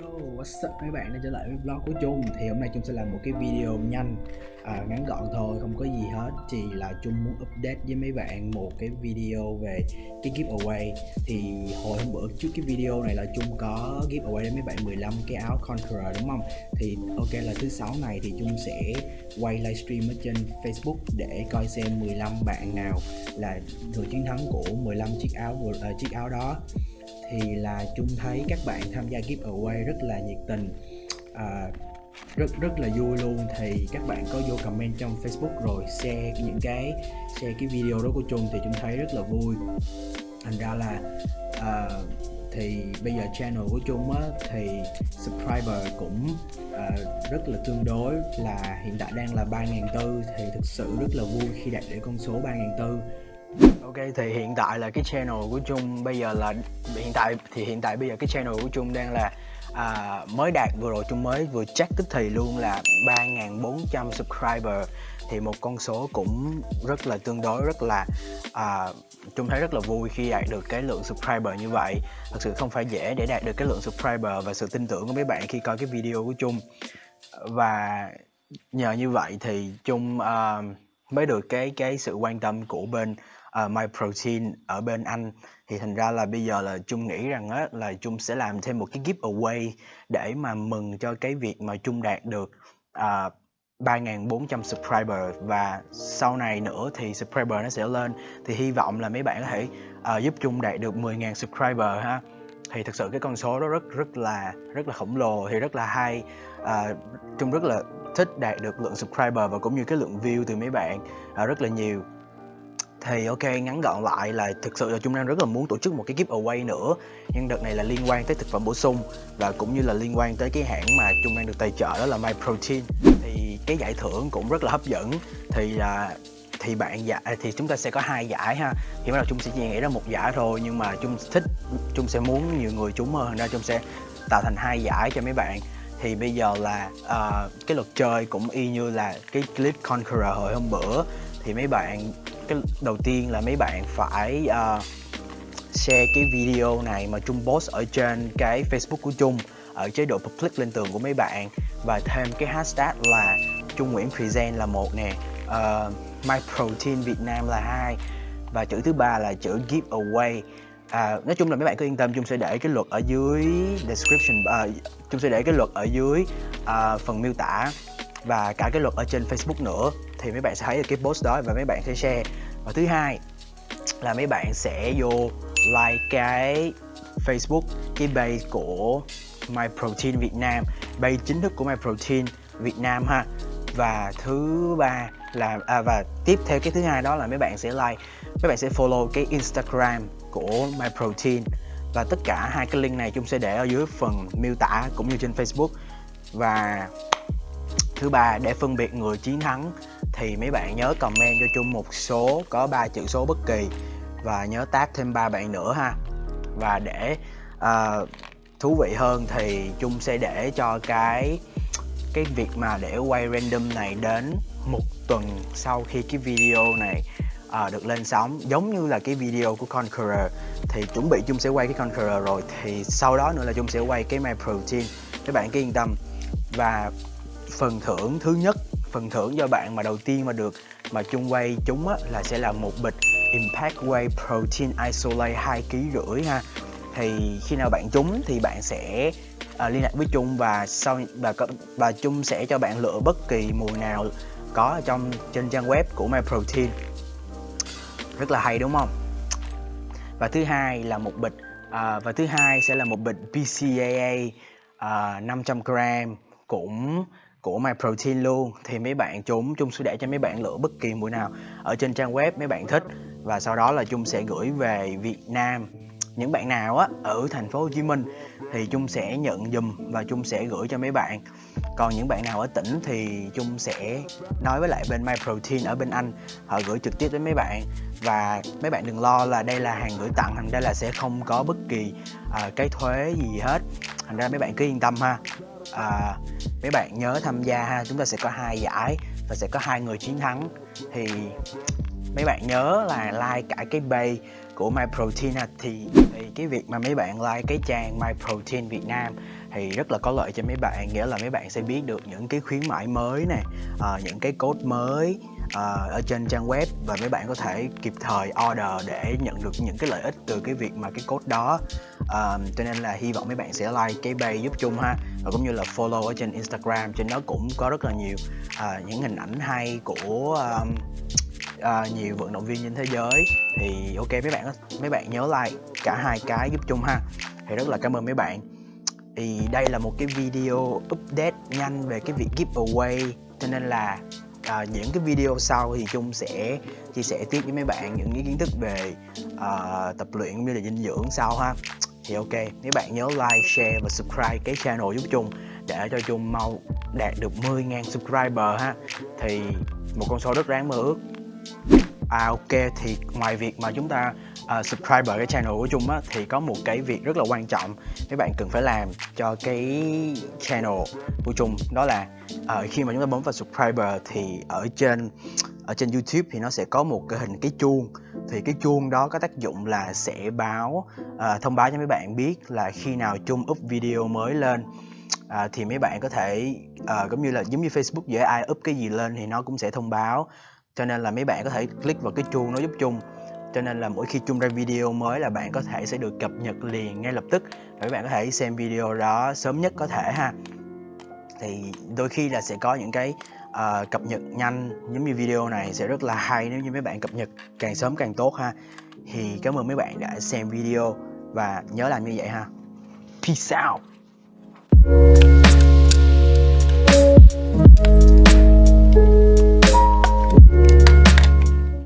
Yo, what's up mấy bạn? Đã trở lại với vlog của Trung. Thì hôm nay Trung sẽ làm một cái video nhanh à, Ngắn gọn thôi, không có gì hết. Chỉ là Trung muốn update với mấy bạn một cái video về cái giveaway. Thì hồi hôm bữa trước cái video này là Trung có giveaway đến mấy bạn 15 cái áo Conqueror đúng không? Thì ok là thứ sáu này thì Trung sẽ quay livestream ở trên Facebook Để coi xem 15 bạn nào là người chiến thắng của 15 chiếc áo uh, chiếc áo đó thì là chung thấy các bạn tham gia giveaway rất là nhiệt tình. À, rất rất là vui luôn. Thì các bạn có vô comment trong Facebook rồi share những cái share cái video đó của chung thì chung thấy rất là vui. Thành ra là uh, thì bây giờ channel của chung á thì subscriber cũng uh, rất là tương đối là hiện tại đang là 3.400 thì thực sự rất là vui khi đạt được con số 3.400 Ok thì hiện tại là cái channel của Trung bây giờ là hiện tại thì hiện tại bây giờ cái channel của Trung đang là à, mới đạt vừa rồi Trung mới vừa check tức thì luôn là 3.400 subscriber. Thì một con số cũng rất là tương đối rất là à, Trung thấy rất là vui khi đạt được cái lượng subscriber như vậy. Thật sự không phải dễ để đạt được cái lượng subscriber và sự tin tưởng của mấy bạn khi coi cái video của Trung. Và nhờ như vậy thì Trung uh, mới được cái cái sự quan tâm của bên uh, My Protein ở bên Anh. Thì thành ra là bây giờ là Chung nghĩ rằng á là Chung sẽ làm thêm một cái giveaway để mà mừng cho cái việc mà Chung đạt được ờ, uh, 3.400 subscriber. Và sau này nữa thì subscriber nó sẽ lên. Thì hy vọng là mấy bạn có thể uh, giúp Chung đạt được 10.000 subscriber ha. Thì thực sự cái con số đó rất rất là rất là khổng lồ thì rất là hay. À, chung rất là thích đạt được lượng subscriber và cũng như cái lượng view từ mấy bạn à, rất là nhiều thì ok ngắn gọn lại là thực sự là Trung đang rất là muốn tổ chức một cái giveaway nữa. Nhưng đợt này là liên quan tới thực phẩm bổ sung và cũng như là liên quan tới cái hãng mà Trung đang được tài trợ đó là My Protein. Thì cái giải thưởng cũng rất là hấp dẫn. Thì là thì bạn giải à, thì chúng ta sẽ có hai giải ha. Thì bắt đầu chúng sẽ chỉ nghĩ ra một giải thôi nhưng mà chúng thích chúng sẽ muốn nhiều người trúng hơn ra chúng sẽ tạo thành hai giải cho mấy bạn. Thì bây giờ là uh, cái luật chơi cũng y như là cái clip Conqueror hồi hôm bữa. Thì mấy bạn cái đầu tiên là mấy bạn phải uh, share cái video này mà Trung post ở trên cái Facebook của Trung ở chế độ public lên tường của mấy bạn. Và thêm cái hashtag là Trung Nguyễn Present là một nè uh, My Protein Việt Nam là hai. Và chữ thứ ba là chữ giveaway à, nói chung là mấy bạn cứ yên tâm Chung sẽ để cái luật ở dưới description uh, Trung sẽ để cái luật ở dưới uh, phần miêu tả và cả cái luật ở trên Facebook nữa thì mấy bạn sẽ thấy được cái post đó và mấy bạn sẽ share. Và thứ hai là mấy bạn sẽ vô like cái Facebook cái page của My Protein Việt Nam. Page chính thức của My Protein Việt Nam ha. Và thứ ba là à, và tiếp theo cái thứ hai đó là mấy bạn sẽ like mấy bạn sẽ follow cái Instagram của My Protein. Và tất cả hai cái link này chúng sẽ để ở dưới phần miêu tả cũng như trên Facebook. Và thứ ba để phân biệt người chiến thắng thì mấy bạn nhớ comment cho chung một số có ba chữ số bất kỳ. Và nhớ tag thêm ba bạn nữa ha. Và để uh, thú vị hơn thì chung sẽ để cho cái cái việc mà để quay random này đến một tuần sau khi cái video này à, được lên sóng. Giống như là cái video của Conqueror thì chuẩn bị chung sẽ quay cái Conqueror rồi thì sau đó nữa là chung sẽ quay cái My Protein các bạn cứ yên tâm. Và phần thưởng thứ nhất phần thưởng cho bạn mà đầu tiên mà được mà chung quay chúng á, là sẽ là một bịch Impact Whey Protein Isolate 2 kg rưỡi ha. Thì khi nào bạn trúng thì bạn sẽ à, liên lạc với Trung và sau và và Trung sẽ cho bạn lựa bất kỳ mùi nào có ở trong trên trang web của My Protein. Rất là hay đúng không? Và thứ hai là một bịch à, và thứ hai sẽ là một bịch BCAA à, 500 g cũng của Myprotein luôn. Thì mấy bạn chúng chung sẽ để cho mấy bạn lựa bất kỳ mũi nào ở trên trang web mấy bạn thích. Và sau đó là chung sẽ gửi về Việt Nam. Những bạn nào á ở thành phố Hồ Chí Minh thì chung sẽ nhận dùm và chung sẽ gửi cho mấy bạn. Còn những bạn nào ở tỉnh thì chung sẽ nói với lại bên Myprotein ở bên Anh. Họ gửi trực tiếp đến mấy bạn. Và mấy bạn đừng lo là đây là hàng gửi tặng thành ra là sẽ không có bất kỳ uh, cái thuế gì hết. Thành ra mấy bạn cứ yên tâm ha à, mấy bạn nhớ tham gia ha chúng ta sẽ có hai giải và sẽ có hai người chiến thắng. Thì mấy bạn nhớ là like cả cái bay của My Protein thì, thì cái việc mà mấy bạn like cái trang My Protein Việt Nam thì rất là có lợi cho mấy bạn nghĩa là mấy bạn sẽ biết được những cái khuyến mãi mới nè à, những cái code mới à, ở trên trang web và mấy bạn có thể kịp thời order để nhận được những cái lợi ích từ cái việc mà cái code đó um, cho nên là hy vọng mấy bạn sẽ like cái page giúp chung ha. Và cũng như là follow ở trên Instagram trên đó cũng có rất là nhiều uh, những hình ảnh hay của um, uh, nhiều vận động viên trên thế giới. Thì ok mấy bạn mấy bạn nhớ like cả hai cái giúp chung ha. Thì rất là cảm ơn mấy bạn. Thì đây là một cái video update nhanh về cái việc giveaway cho nên là à, những cái video sau thì chung sẽ chia sẻ tiếp với mấy bạn những cái kiến thức về à, tập luyện cũng như là dinh dưỡng sau ha thì ok nếu bạn nhớ like share và subscribe cái channel giúp chung để cho chung mau đạt được 10.000 subscriber ha. Thì một con số rất đáng mơ ước. À ok thì ngoài việc mà chúng ta à, uh, subscriber cái channel của Chung á thì có một cái việc rất là quan trọng mấy bạn cần phải làm cho cái channel của Chung đó là uh, khi mà chúng ta bấm vào subscriber thì ở trên ở trên YouTube thì nó sẽ có một cái hình cái chuông thì cái chuông đó có tác dụng là sẽ báo uh, thông báo cho mấy bạn biết là khi nào Chung up video mới lên. À, thì mấy bạn có thể uh, giống như là giống như Facebook dễ ai up cái gì lên thì nó cũng sẽ thông báo. Cho nên là mấy bạn có thể click vào cái chuông nó giúp chung. Cho nên là mỗi khi chung ra video mới là bạn có thể sẽ được cập nhật liền ngay lập tức. Và các bạn có thể xem video đó sớm nhất có thể ha. Thì đôi khi là sẽ có những cái uh, cập nhật nhanh. Giống như video này sẽ rất là hay nếu như mấy bạn cập nhật càng sớm càng tốt ha. Thì cảm ơn mấy bạn đã xem video và nhớ làm như vậy ha. Peace out.